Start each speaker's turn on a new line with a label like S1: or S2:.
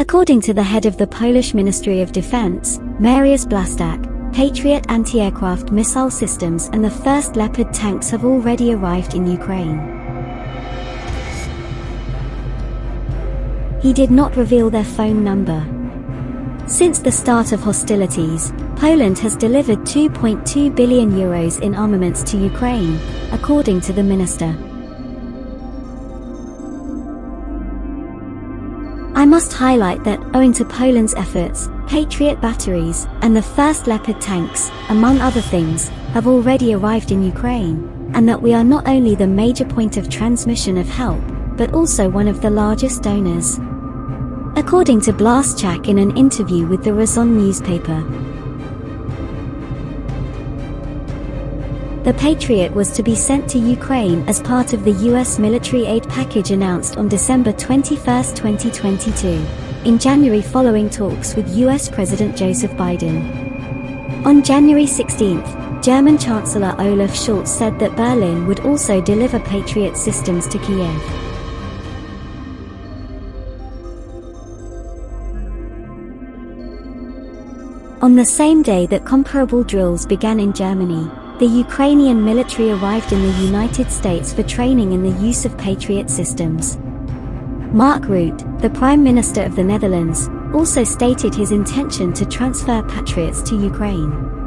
S1: According to the head of the Polish Ministry of Defense, Mariusz Blaszczak, Patriot anti-aircraft missile systems and the first Leopard tanks have already arrived in Ukraine. He did not reveal their phone number. Since the start of hostilities, Poland has delivered 2.2 billion euros in armaments to Ukraine, according to the minister. I must highlight that, owing to Poland's efforts, Patriot batteries and the first Leopard tanks, among other things, have already arrived in Ukraine, and that we are not only the major point of transmission of help, but also one of the largest donors. According to Blaszczak in an interview with the Razon newspaper, The Patriot was to be sent to Ukraine as part of the US military aid package announced on December 21, 2022, in January following talks with US President Joseph Biden. On January 16, German Chancellor Olaf Scholz said that Berlin would also deliver Patriot systems to Kiev. On the same day that comparable drills began in Germany, the Ukrainian military arrived in the United States for training in the use of Patriot systems. Mark Rutte, the Prime Minister of the Netherlands, also stated his intention to transfer Patriots to Ukraine.